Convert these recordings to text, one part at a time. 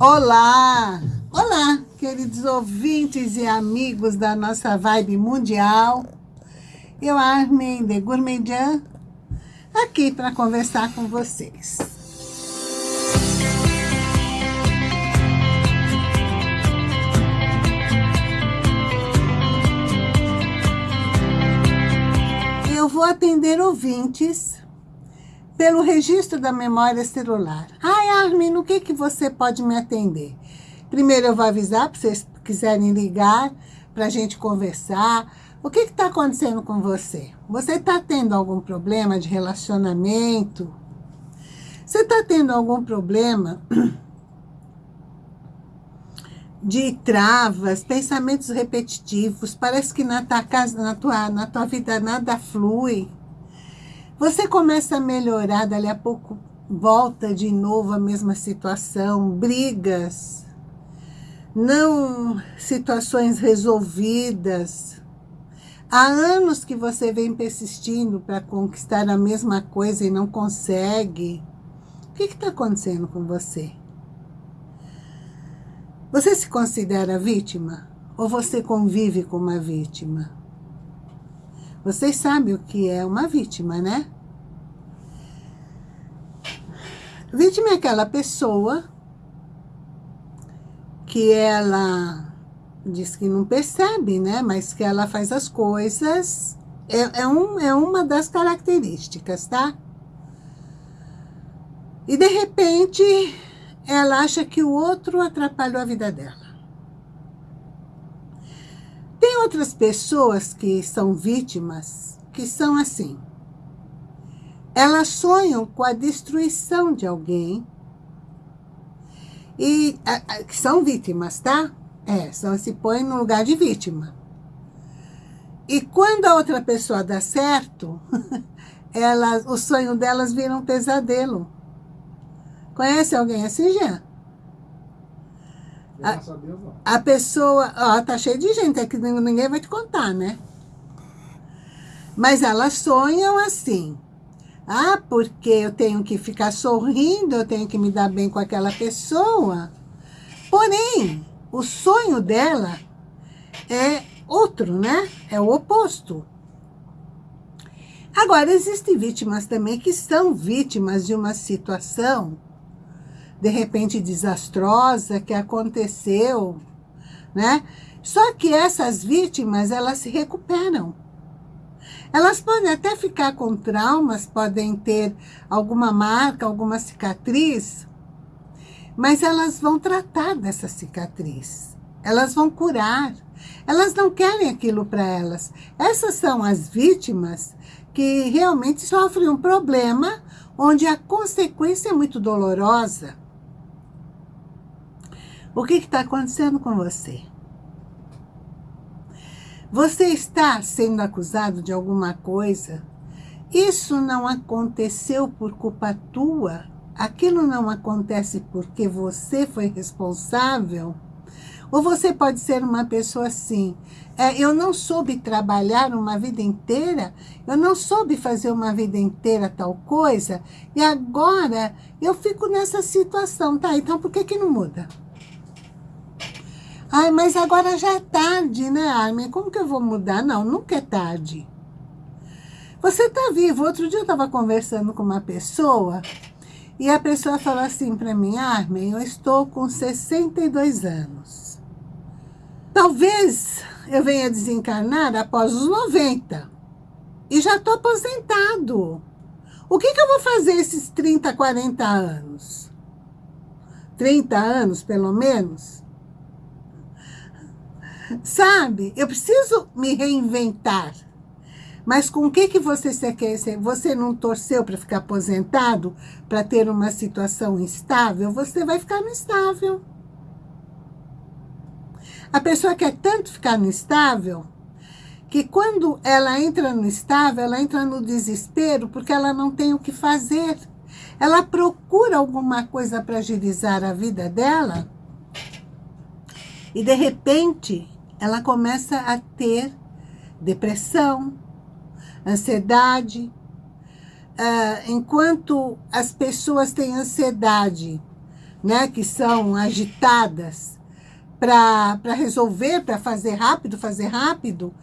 Olá! Olá, queridos ouvintes e amigos da nossa vibe mundial. Eu, Armin de Gourmedian, aqui para conversar com vocês. Eu vou atender ouvintes pelo registro da memória celular. Ai, Armin, no que, que você pode me atender? Primeiro eu vou avisar para vocês quiserem ligar para a gente conversar. O que está acontecendo com você? Você está tendo algum problema de relacionamento? Você está tendo algum problema de travas, pensamentos repetitivos? Parece que na tua, casa, na tua, na tua vida nada flui. Você começa a melhorar, dali a pouco volta de novo a mesma situação, brigas, não situações resolvidas. Há anos que você vem persistindo para conquistar a mesma coisa e não consegue. O que está acontecendo com você? Você se considera vítima? Ou você convive com uma vítima? Vocês sabem o que é uma vítima, né? Vítima é aquela pessoa que ela diz que não percebe, né? Mas que ela faz as coisas. É, é, um, é uma das características, tá? E de repente ela acha que o outro atrapalhou a vida dela. Tem outras pessoas que são vítimas, que são assim. Elas sonham com a destruição de alguém, e que são vítimas, tá? É, são, se põem no lugar de vítima. E quando a outra pessoa dá certo, elas, o sonho delas vira um pesadelo. Conhece alguém assim, Jean? A, a pessoa, ó, tá cheio de gente, é que ninguém vai te contar, né? Mas elas sonham assim. Ah, porque eu tenho que ficar sorrindo, eu tenho que me dar bem com aquela pessoa. Porém, o sonho dela é outro, né? É o oposto. Agora, existem vítimas também que são vítimas de uma situação de repente desastrosa que aconteceu, né? Só que essas vítimas, elas se recuperam. Elas podem até ficar com traumas, podem ter alguma marca, alguma cicatriz, mas elas vão tratar dessa cicatriz. Elas vão curar. Elas não querem aquilo para elas. Essas são as vítimas que realmente sofrem um problema onde a consequência é muito dolorosa. O que está acontecendo com você? Você está sendo acusado de alguma coisa? Isso não aconteceu por culpa tua? Aquilo não acontece porque você foi responsável? Ou você pode ser uma pessoa assim, é, eu não soube trabalhar uma vida inteira, eu não soube fazer uma vida inteira tal coisa, e agora eu fico nessa situação, tá? Então por que que não muda? Ai, mas agora já é tarde, né, Armin? Como que eu vou mudar? Não, nunca é tarde. Você tá vivo. Outro dia eu estava conversando com uma pessoa e a pessoa falou assim para mim, Armin, eu estou com 62 anos. Talvez eu venha desencarnar após os 90 e já estou aposentado. O que, que eu vou fazer esses 30, 40 anos? 30 anos, pelo menos? Sabe? Eu preciso me reinventar. Mas com o que, que você quer? Você não torceu para ficar aposentado, para ter uma situação instável? Você vai ficar no estável. A pessoa quer tanto ficar no estável, que quando ela entra no estável, ela entra no desespero, porque ela não tem o que fazer. Ela procura alguma coisa para agilizar a vida dela, e de repente ela começa a ter depressão, ansiedade. Uh, enquanto as pessoas têm ansiedade né, que são agitadas para resolver, para fazer rápido, fazer rápido,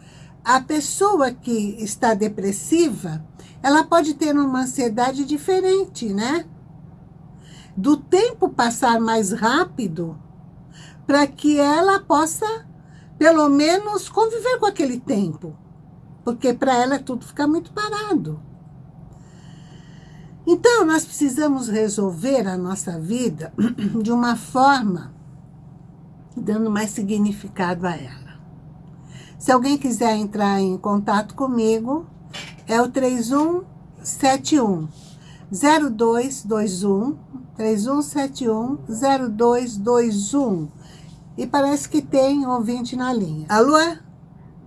a pessoa que está depressiva, ela pode ter uma ansiedade diferente, né? Do tempo passar mais rápido, para que ela possa, pelo menos, conviver com aquele tempo. Porque para ela tudo fica muito parado. Então, nós precisamos resolver a nossa vida de uma forma dando mais significado a ela. Se alguém quiser entrar em contato comigo, é o 3171 0221 3171 0221 e parece que tem ouvinte na linha. Alô?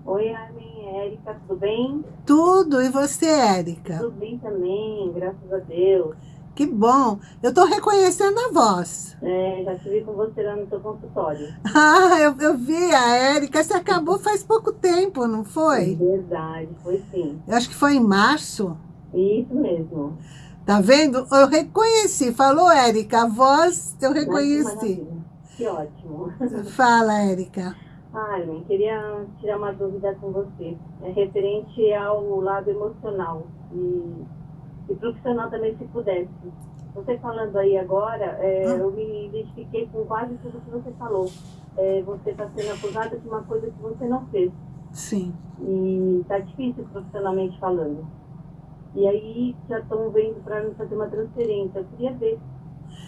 Oi, Armin, Érica, tudo bem? Tudo, e você, Érica? Tudo bem também, graças a Deus. Que bom, eu tô reconhecendo a voz. É, já vi com você lá no seu consultório. Ah, eu, eu vi a Érica, você acabou faz pouco tempo, não foi? Verdade, foi sim. Eu acho que foi em março. Isso mesmo. Tá vendo? Eu reconheci, falou Érica, a voz eu reconheci. Que ótimo. Fala, Érica. Armin, queria tirar uma dúvida com você. É referente ao lado emocional e, e profissional também, se pudesse. Você falando aí agora, é, hum. eu me identifiquei com quase tudo que você falou. É, você está sendo acusada de uma coisa que você não fez. Sim. E está difícil profissionalmente falando. E aí já estão vendo para mim fazer uma transferência. Eu queria ver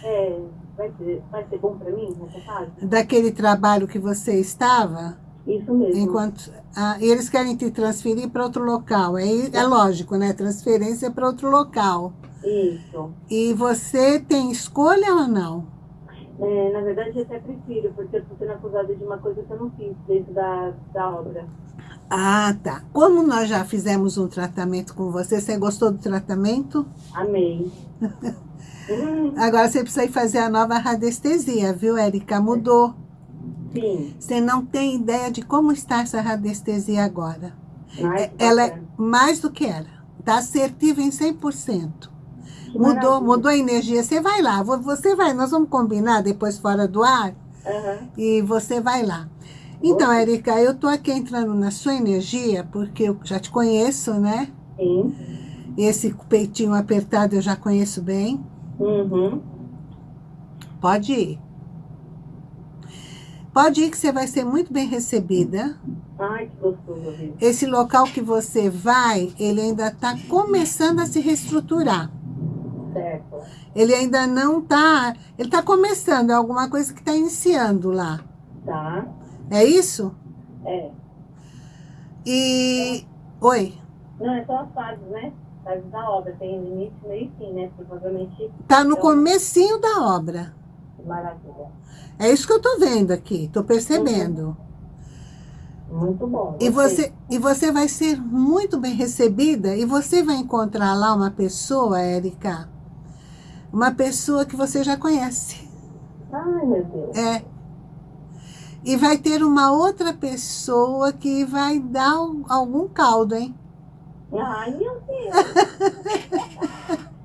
é, vai, ser, vai ser bom para mim nessa fase? Daquele trabalho que você estava? Isso mesmo. Enquanto, ah, eles querem te transferir para outro local. É, é lógico, né? Transferência para outro local. Isso. E você tem escolha ou não? É, na verdade, eu até prefiro, porque eu estou sendo acusada de uma coisa que eu não fiz dentro da, da obra. Ah, tá. Como nós já fizemos um tratamento com você, você gostou do tratamento? Amei. Agora você precisa ir fazer a nova radiestesia, viu, Érica? Mudou. Sim. Você não tem ideia de como está essa radiestesia agora. Mais Ela é mais do que era. Está assertiva em 100%. Que mudou, maravilha. mudou a energia. Você vai lá, você vai, nós vamos combinar depois fora do ar. Uhum. E você vai lá. Então, Érica, eu tô aqui entrando na sua energia, porque eu já te conheço, né? Sim. Esse peitinho apertado eu já conheço bem. Uhum. Pode ir. Pode ir que você vai ser muito bem recebida. Ai, que gostoso. Esse local que você vai, ele ainda está começando a se reestruturar. Certo. Ele ainda não está... Ele está começando, é alguma coisa que está iniciando lá. Tá. É isso? É. E... Oi? Não, é só as fases, né? Da obra. Tem início, meio e fim, né? Provavelmente... Tá no comecinho da obra. Maravilha. É isso que eu tô vendo aqui, tô percebendo. Uhum. Muito bom. E você, e você vai ser muito bem recebida e você vai encontrar lá uma pessoa, Érica, uma pessoa que você já conhece. Ai, meu Deus. É. E vai ter uma outra pessoa que vai dar algum caldo, hein? Ai, meu Deus.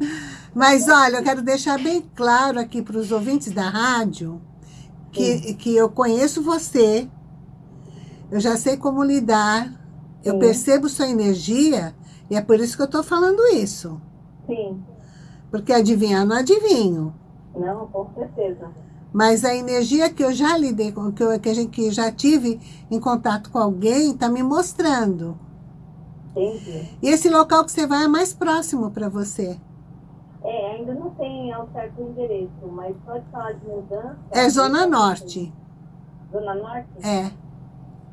Mas olha, eu quero deixar bem claro aqui para os ouvintes da rádio que, que eu conheço você, eu já sei como lidar, eu percebo sua energia e é por isso que eu estou falando isso. Sim. Porque adivinhar não adivinho. Não, com certeza. Mas a energia que eu já lidei que, eu, que, a gente, que já tive em contato com alguém, está me mostrando. Entendi. E esse local que você vai é mais próximo para você? É, ainda não tem ao certo endereço, mas pode falar de mudança. É Zona Norte. Zona Norte? É.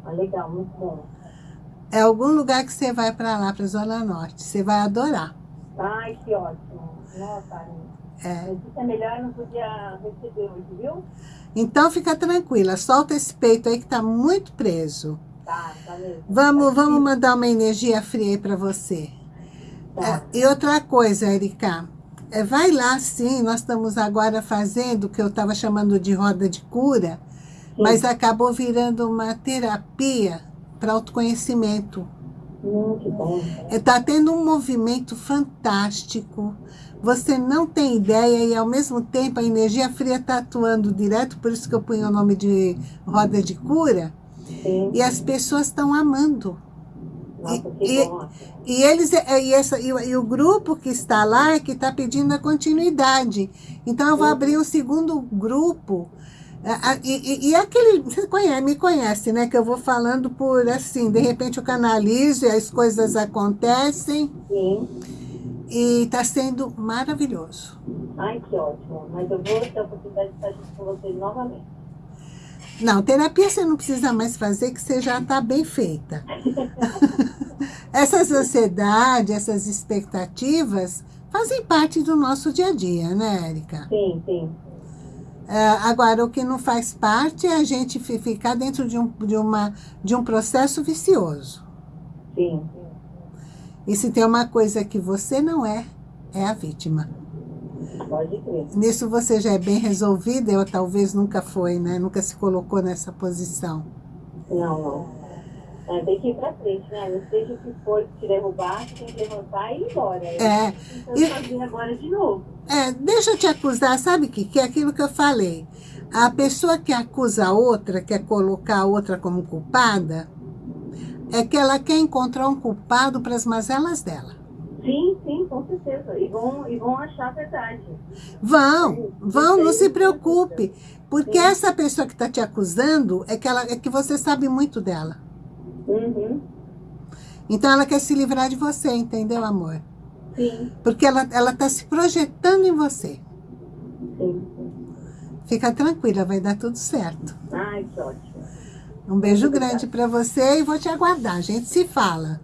Ah, legal, muito bom. É algum lugar que você vai para lá, para Zona Norte. Você vai adorar. Ai, que ótimo. Nossa, é. Isso é melhor, não podia receber hoje, viu? Então fica tranquila, solta esse peito aí que tá muito preso. Vamos, vamos mandar uma energia fria aí para você. Tá. É, e outra coisa, Erika, é, vai lá sim, nós estamos agora fazendo o que eu estava chamando de roda de cura, sim. mas acabou virando uma terapia para autoconhecimento. Hum, que bom. Está tendo um movimento fantástico. Você não tem ideia e, ao mesmo tempo, a energia fria está atuando direto, por isso que eu ponho o nome de roda de cura. Sim. E as pessoas estão amando. Nossa, E, e eles, e, essa, e, o- grupo que está lá é que está pedindo a continuidade. Então, eu vou abrir um segundo grupo. E, e, e aquele, você conhece, me conhece, né? Que eu vou falando por assim, de repente eu canalizo e as coisas acontecem. Sim. E está sendo maravilhoso. Ai, que ótimo. Mas eu vou ter a oportunidade de estar junto com vocês novamente. Não, terapia você não precisa mais fazer, que você já está bem feita. Essas ansiedades, essas expectativas fazem parte do nosso dia a dia, né, Érica? Sim, sim. Ah, agora, o que não faz parte é a gente fi- ficar dentro de um, de, uma, de um processo vicioso. Sim. E se tem uma coisa que você não é, é a vítima. Pode crer. Nisso você já é bem resolvida, eu talvez nunca foi, né? Nunca se colocou nessa posição. Não, não. É, tem que ir pra frente, né? Não seja o que for te derrubar, você tem que levantar e ir embora. É, Então, e- fazer agora de novo. É, deixa eu te acusar, sabe o que? Que é aquilo que eu falei. A pessoa que acusa a outra, quer colocar a outra como culpada, é que ela quer encontrar um culpado para as mazelas dela. Sim, sim, com certeza. E vão, e vão achar a verdade. Vão, vão, não se preocupe. Porque Sim. essa pessoa que está te acusando é que, ela, é que você sabe muito dela. Uhum. Então ela quer se livrar de você, entendeu, amor? Sim, Porque ela está se projetando em você. sim. Fica tranquila, vai dar tudo certo. Ai, que ótimo. Um beijo grande para você e vou te aguardar. A gente se fala.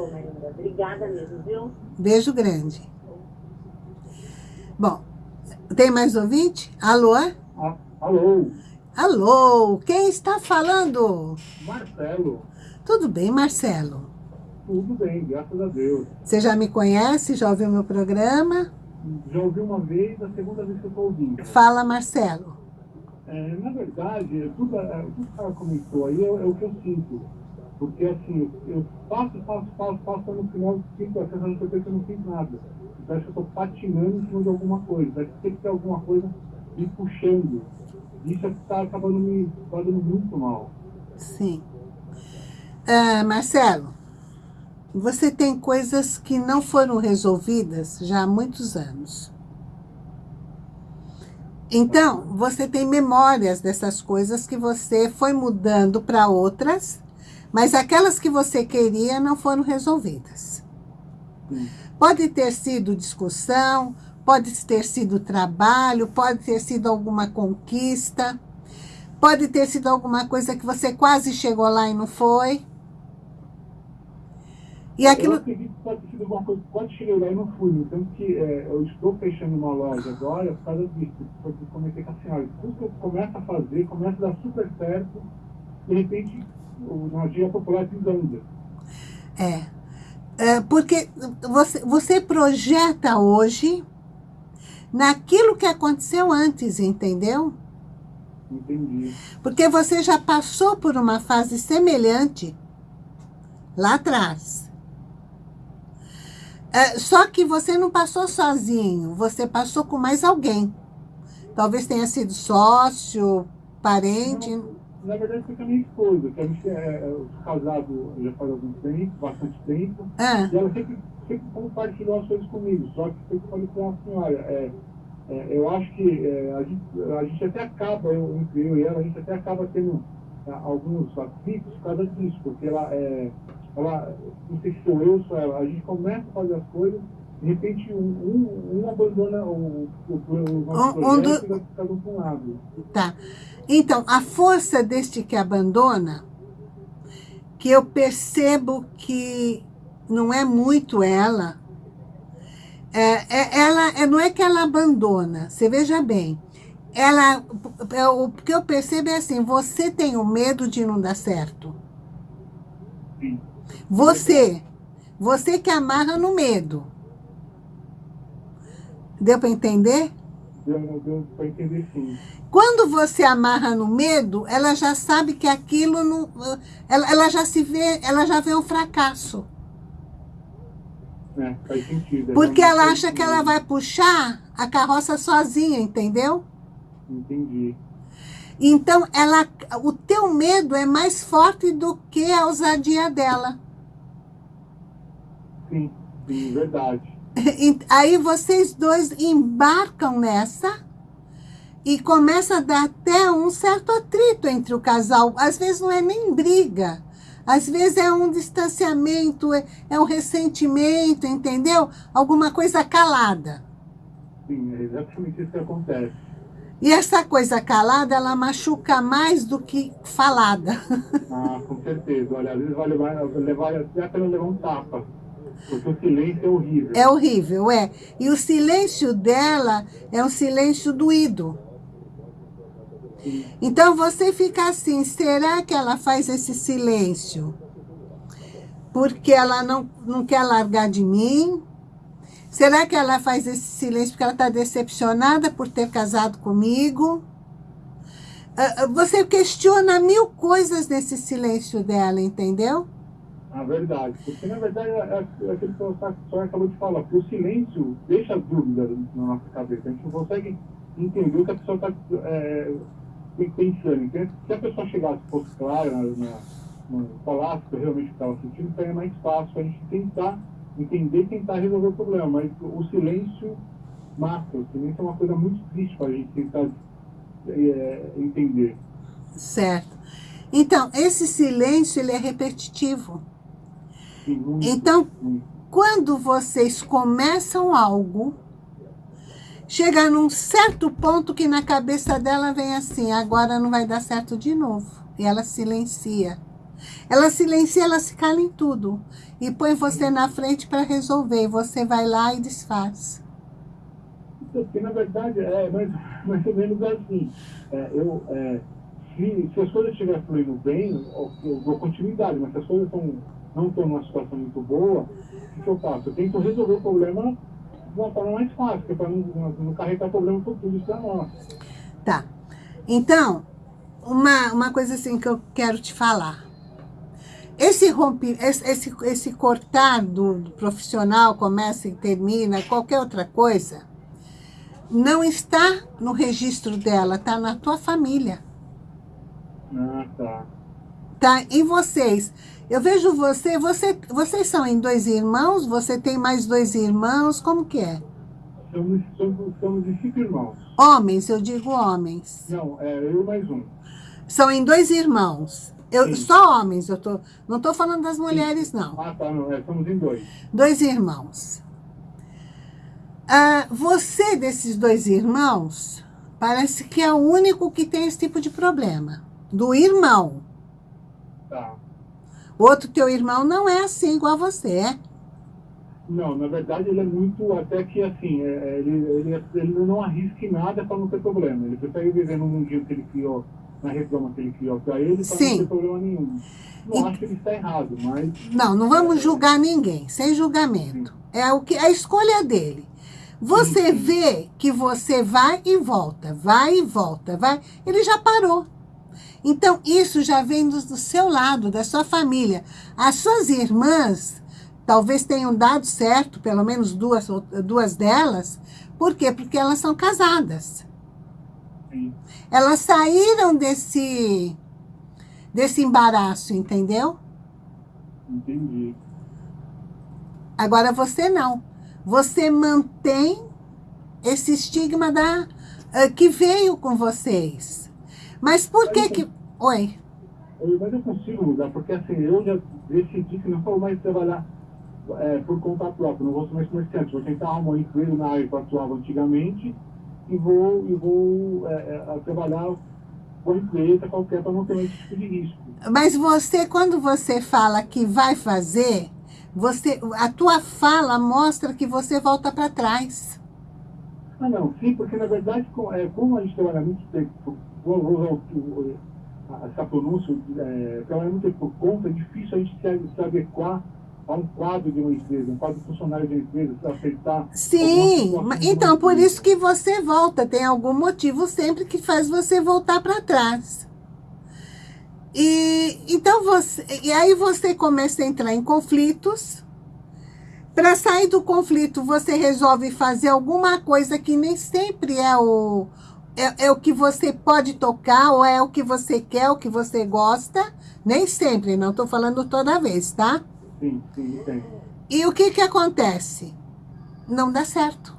Bom. Obrigada mesmo, viu? Beijo grande. Bom, tem mais ouvinte? Alô? Ah, alô, Alô, quem está falando? Marcelo. Tudo bem, Marcelo? Tudo bem, graças a Deus. Você já me conhece? Já ouviu meu programa? Já ouvi uma vez, a segunda vez que eu estou ouvindo. Fala, Marcelo. É, na verdade, tudo, é, tudo que ela comentou aí é, é o que eu sinto. Porque assim, eu passo, passo, passo, passo, no final eu sinto a sensação de que eu não fiz nada. Parece que eu estou patinando em cima de alguma coisa. Que tem que ter alguma coisa me puxando. Isso é que está acabando me fazendo muito mal. Sim. Ah, Marcelo, você tem coisas que não foram resolvidas já há muitos anos. Então, você tem memórias dessas coisas que você foi mudando para outras, mas aquelas que você queria não foram resolvidas. Sim. Pode ter sido discussão, pode ter sido trabalho, pode ter sido alguma conquista, pode ter sido alguma coisa que você quase chegou lá e não foi. E Eu aquilo. acredito que pode ter sido uma coisa que quando cheguei lá e não fui. Tanto que é, eu estou fechando uma loja agora por causa disso. Porque eu comentei com a senhora. Tudo que eu começo a fazer, começa a dar super certo. De repente, gíria popular desanda. É. É, porque você, você projeta hoje naquilo que aconteceu antes, entendeu? Entendi. Porque você já passou por uma fase semelhante lá atrás. É, só que você não passou sozinho, você passou com mais alguém. Talvez tenha sido sócio, parente. Na verdade, foi com a minha esposa, que a gente é, é casado já faz algum tempo, bastante tempo. Ah, E ela sempre, sempre compartilhou as coisas comigo. Só que sempre falei com a senhora, é, é, eu acho que é, a, gente, a gente até acaba, eu, entre eu e ela, a gente até acaba tendo alguns atritos por causa disso, porque ela, é, ela, não sei se sou eu ou sou ela, a gente começa a fazer as coisas, de repente um, um, um abandona o, o, o nosso um projeto do- e vai ficar do um lado. tá. Então, a força deste que abandona, que eu percebo que não é muito ela, é, é- ela é, não é que ela abandona, você veja bem. Ela, é, o que eu percebo é assim, você tem o medo de não dar certo. Sim. Você, você que amarra no medo. Deu para entender? deu, para entender sim. Quando você amarra no medo, ela já sabe que aquilo não. Ela, ela já se vê, ela já vê um fracasso. É, faz sentido. Porque ela acha que ela vai puxar a carroça sozinha, entendeu? Entendi. Então, ela, o teu medo é mais forte do que a ousadia dela. Sim, sim, verdade. Aí vocês dois embarcam nessa e começa a dar até um certo atrito entre o casal. Às vezes não é nem briga, às vezes é um distanciamento, é, é um ressentimento, entendeu? Alguma coisa calada. Sim, é exatamente isso que acontece. E essa coisa calada, ela machuca mais do que falada. Ah, com certeza. Olha, às vezes vai levar, levar até para levar um tapa. Porque o silêncio é horrível. É horrível, é. E o silêncio dela é um silêncio doído. Sim. Então você fica assim, será que ela faz esse silêncio? Porque ela não, não quer largar de mim? Será que ela faz esse silêncio porque ela está decepcionada por ter casado comigo? Ah, ah, você questiona mil coisas nesse silêncio dela, entendeu? A verdade. Porque, na verdade, é, é, é aquilo que a senhora acabou de falar. Porque o silêncio deixa dúvida na nossa cabeça. A gente não consegue entender o que a pessoa está é, pensando. Então, se a pessoa chegasse, fosse clara, na, na, na, falasse realmente o que estava sentindo, seria mais fácil a gente tentar entender e tentar resolver o problema. Mas o silêncio mata. O silêncio é uma coisa muito triste para a gente tentar é, entender. Certo. Então, esse silêncio, ele é repetitivo. Então, quando vocês começam algo, chega num certo ponto que na cabeça dela vem assim, agora não vai dar certo de novo. E ela silencia. Ela silencia, ela se cala em tudo. E põe você na frente para resolver. Você vai lá e desfaz. Porque, na verdade, é mais, mais ou menos assim. É, eu, é, se, se as coisas estiverem fluindo bem, eu, eu dou continuidade, mas se as coisas tão, não estão numa situação muito boa, o que eu faço? Eu tento resolver o problema de uma forma mais fácil, para não, não, não carregar problema por tudo isso é nosso. Tá. Então, uma, uma coisa assim que eu quero te falar. Esse, rompe, esse, esse, esse cortar do, do profissional, começa e termina, qualquer outra coisa, não está no registro dela, está na tua família. Ah, tá. Tá em vocês. Eu vejo você, você, vocês são em dois irmãos, você tem mais dois irmãos, como que é? Somos, somos, somos de cinco irmãos. Homens, eu digo homens. Não, é eu mais um. São em dois irmãos. Eu, Sim. só homens, eu tô, não estou falando das mulheres, não. Ah, tá, não, é, somos em dois. Dois irmãos. Ah, você, desses dois irmãos, parece que é o único que tem esse tipo de problema. Do irmão. Tá. Outro teu irmão não é assim igual a você, é? Não, na verdade ele é muito, até que assim, é, ele, ele, ele não arrisca em nada para não ter problema. Ele prefere viver no mundinho que ele criou, na redoma que ele criou para ele, para Sim. não ter problema nenhum. Não E- acho que ele está errado, mas Não, não vamos julgar ninguém, sem julgamento. É o que a escolha dele. Você Sim, sim. vê que você vai e volta, vai e volta, vai. Ele já parou. Então, isso já vem do, do seu lado, da sua família. As suas irmãs talvez tenham dado certo, pelo menos duas, duas delas. Por quê? Porque elas são casadas. sim, Elas saíram desse, desse embaraço, entendeu? entendi. Agora você não. Você mantém esse estigma da, ah, que veio com vocês. Mas por que que... Oi. Mas eu consigo mudar, porque assim, eu já decidi que não vou mais trabalhar é, por conta própria, não vou ser mais comerciante, vou tentar arrumar um emprego na área que eu atuava antigamente e vou, e vou é, é, trabalhar com a empresa qualquer para não ter esse tipo de risco. Mas você, quando você fala que vai fazer, você, a tua fala mostra que você volta para trás. Ah, não, sim, porque na verdade, é, como a gente trabalha muito tempo, vou, usar essa pronúncia, é, muito por conta, é difícil a gente se, se adequar a um quadro de uma empresa, um quadro funcionário de uma empresa, para aceitar... Sim, então por isso que você volta, tem algum motivo sempre que faz você voltar para trás. E, então você, e aí você começa a entrar em conflitos, para sair do conflito, você resolve fazer alguma coisa que nem sempre é o, é, é, o que você pode tocar, ou é o que você quer, o que você gosta. Nem sempre, não estou falando toda vez, tá? Sim, sim, sim. E o que que acontece? Não dá certo.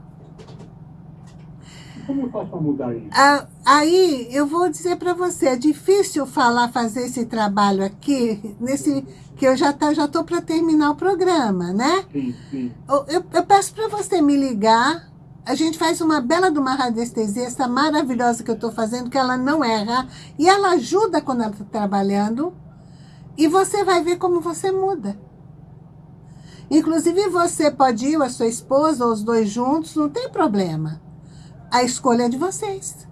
Como eu faço para mudar isso? Ah, aí, eu vou dizer para você, é difícil falar, fazer esse trabalho aqui, nesse que eu já tá, já tô para terminar o programa, né? Sim, sim. Eu, eu, eu peço para você me ligar, a gente faz uma bela de uma radiestesia, essa maravilhosa que eu estou fazendo, que ela não erra, e ela ajuda quando ela está trabalhando, e você vai ver como você muda. Inclusive, você pode ir, a sua esposa, ou os dois juntos, não tem problema. A escolha é de vocês.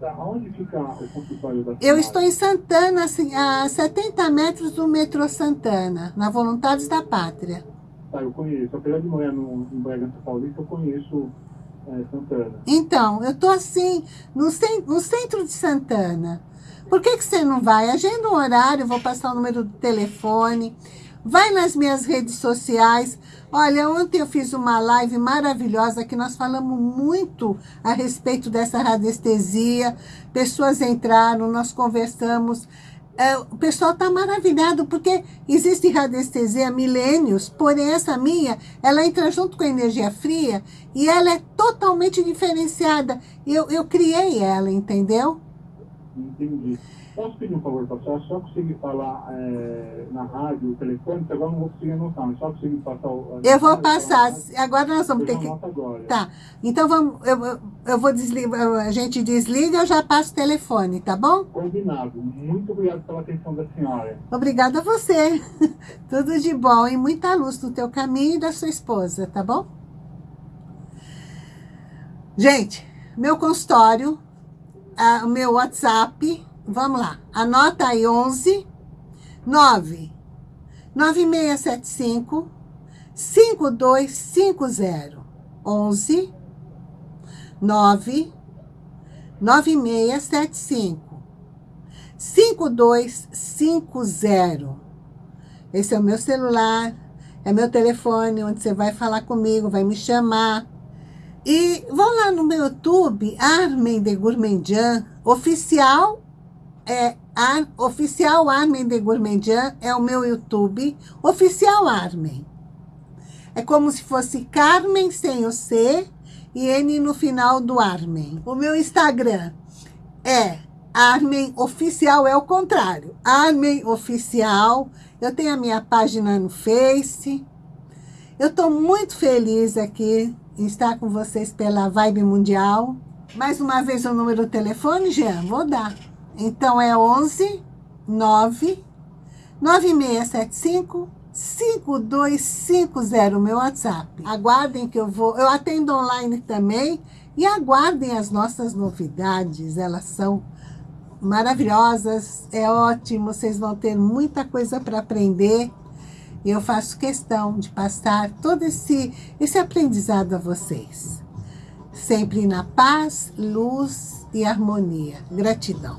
Tá, onde fica o consultório da Eu estou em Santana, assim, a 70 metros do metrô Santana, na Voluntários da Pátria. Tá, eu conheço. Apesar de morar no, em Bragança Paulista, eu conheço é, Santana. Então, eu estou assim, no, cen no centro de Santana. Por que, que você não vai? Agenda um horário, vou passar o número do telefone. Vai nas minhas redes sociais. Olha, ontem eu fiz uma live maravilhosa que nós falamos muito a respeito dessa radiestesia. Pessoas entraram, nós conversamos. É, o pessoal está maravilhado porque existe radiestesia há milênios, porém essa minha, ela entra junto com a energia fria e ela é totalmente diferenciada. Eu, eu criei ela, entendeu? Entendi. Posso pedir um favor para a senhora? Só conseguir falar é, na rádio, o telefone, que agora não vou conseguir anotar, mas só conseguir passar o... Eu vou passar. Agora nós vamos ter que... Agora. Tá. Então vamos, eu, eu vou desligar, a gente desliga, eu já passo o telefone, tá bom? Combinado. Muito obrigado pela atenção da senhora. Obrigada a você. Tudo de bom e muita luz no teu caminho e da sua esposa, tá bom? Gente, meu consultório, o meu WhatsApp Vamos lá. Anota aí 11 9 9675 5250 11 9 9675 5250 Esse é o meu celular, é meu telefone, onde você vai falar comigo, vai me chamar. E vão lá no meu YouTube, Armin de Gourmandian, oficial é Ar, Oficial Armin de Gourmandian, é o meu YouTube, Oficial Armin. É como se fosse Carmen sem o C e N no final do Armin. O meu Instagram é Armin Oficial, é o contrário. Armin Oficial. Eu tenho a minha página no Face. Eu estou muito feliz aqui em estar com vocês pela Vibe Mundial. Mais uma vez o número do telefone, Jean, vou dar. Então, é 11 9 9675 5250, meu WhatsApp. Aguardem que eu vou... Eu atendo online também. E aguardem as nossas novidades. Elas são maravilhosas. É ótimo. Vocês vão ter muita coisa para aprender. Eu faço questão de passar todo esse, esse aprendizado a vocês. Sempre na paz, luz e harmonia. Gratidão.